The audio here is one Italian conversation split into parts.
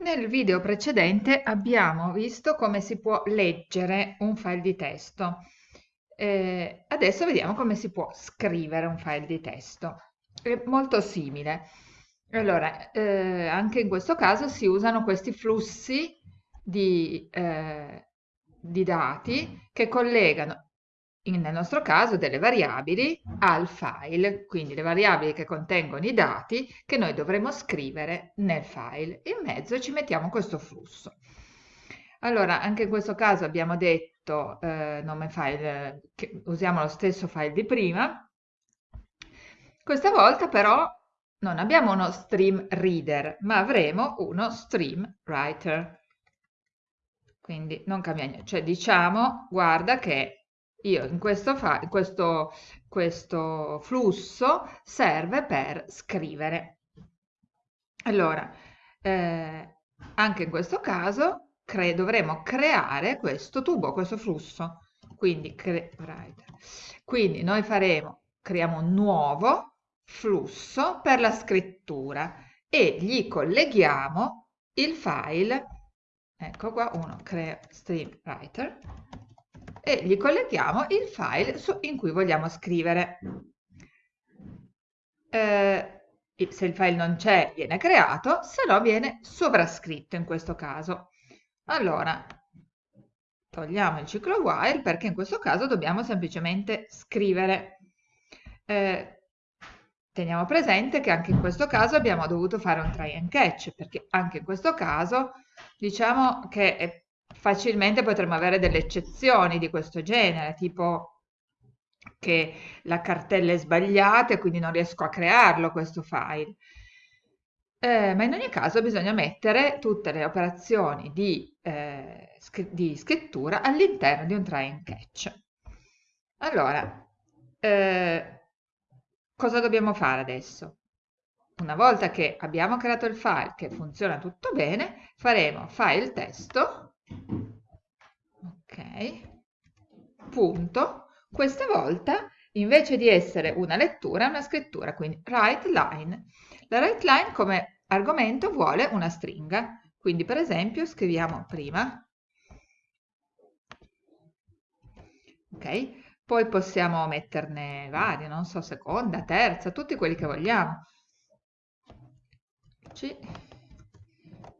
Nel video precedente abbiamo visto come si può leggere un file di testo. Eh, adesso vediamo come si può scrivere un file di testo. È molto simile. Allora, eh, anche in questo caso si usano questi flussi di, eh, di dati che collegano nel nostro caso delle variabili al file, quindi le variabili che contengono i dati che noi dovremo scrivere nel file. In mezzo ci mettiamo questo flusso. Allora, anche in questo caso abbiamo detto eh, nome file, che usiamo lo stesso file di prima. Questa volta però non abbiamo uno stream reader, ma avremo uno stream writer. Quindi non cambia niente, cioè diciamo, guarda che io in questo, questo, questo flusso serve per scrivere. Allora, eh, anche in questo caso cre dovremo creare questo tubo, questo flusso. Quindi, quindi noi faremo, creiamo un nuovo flusso per la scrittura e gli colleghiamo il file, ecco qua, uno crea stream writer, e gli colleghiamo il file in cui vogliamo scrivere. Eh, se il file non c'è viene creato, se no viene sovrascritto in questo caso. Allora, togliamo il ciclo while perché in questo caso dobbiamo semplicemente scrivere. Eh, teniamo presente che anche in questo caso abbiamo dovuto fare un try and catch perché anche in questo caso diciamo che facilmente potremmo avere delle eccezioni di questo genere, tipo che la cartella è sbagliata e quindi non riesco a crearlo questo file. Eh, ma in ogni caso bisogna mettere tutte le operazioni di, eh, di scrittura all'interno di un try and catch. Allora, eh, cosa dobbiamo fare adesso? Una volta che abbiamo creato il file che funziona tutto bene, faremo file testo punto. Questa volta invece di essere una lettura è una scrittura quindi write line. La write line come argomento vuole una stringa. Quindi per esempio scriviamo prima. Ok. Poi possiamo metterne varie non so seconda terza tutti quelli che vogliamo. C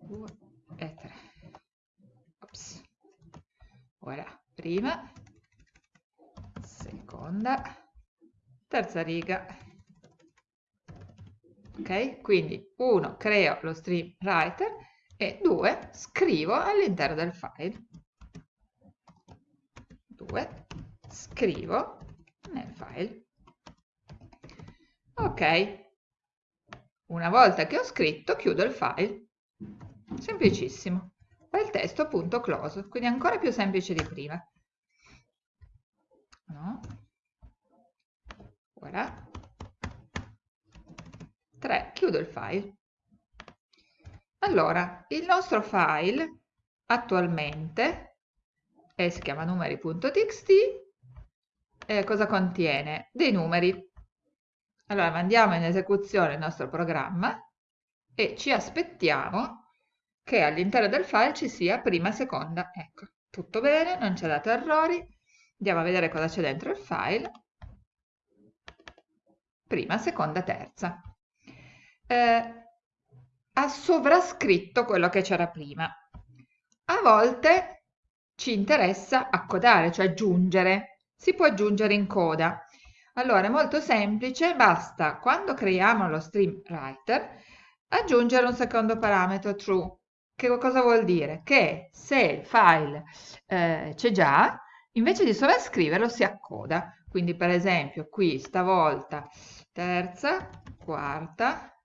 2 e 3 Ops. Voilà, prima, seconda, terza riga. Ok? Quindi 1 creo lo stream writer e 2 scrivo all'interno del file. 2 scrivo nel file. Ok. Una volta che ho scritto chiudo il file. Semplicissimo file testo appunto close, quindi ancora più semplice di prima. No? Voilà. 3. Chiudo il file. Allora, il nostro file attualmente eh, si chiama numeri.txt eh, cosa contiene? Dei numeri. Allora mandiamo in esecuzione il nostro programma e ci aspettiamo che all'interno del file ci sia prima, seconda, ecco, tutto bene, non c'è dato errori, andiamo a vedere cosa c'è dentro il file, prima, seconda, terza. Eh, ha sovrascritto quello che c'era prima. A volte ci interessa accodare, cioè aggiungere, si può aggiungere in coda. Allora è molto semplice, basta quando creiamo lo stream writer aggiungere un secondo parametro true che cosa vuol dire? Che se il file eh, c'è già, invece di sovrascriverlo si accoda. Quindi per esempio qui stavolta terza, quarta,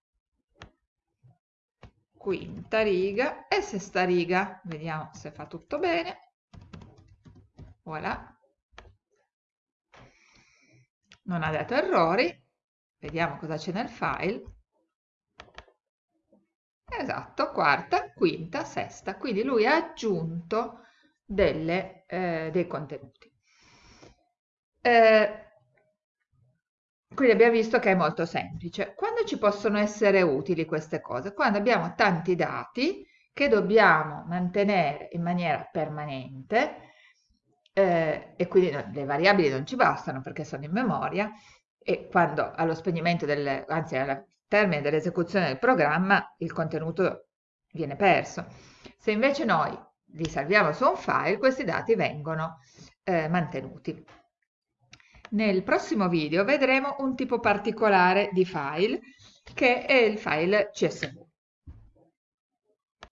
quinta riga e sesta riga. Vediamo se fa tutto bene. Voilà. Non ha dato errori. Vediamo cosa c'è nel file. Esatto, quarta, quinta, sesta. Quindi lui ha aggiunto delle, eh, dei contenuti. Eh, quindi abbiamo visto che è molto semplice. Quando ci possono essere utili queste cose? Quando abbiamo tanti dati che dobbiamo mantenere in maniera permanente eh, e quindi le variabili non ci bastano perché sono in memoria e quando allo spegnimento del, anzi al termine dell'esecuzione del programma il contenuto viene perso. Se invece noi li salviamo su un file, questi dati vengono eh, mantenuti. Nel prossimo video vedremo un tipo particolare di file che è il file CSV.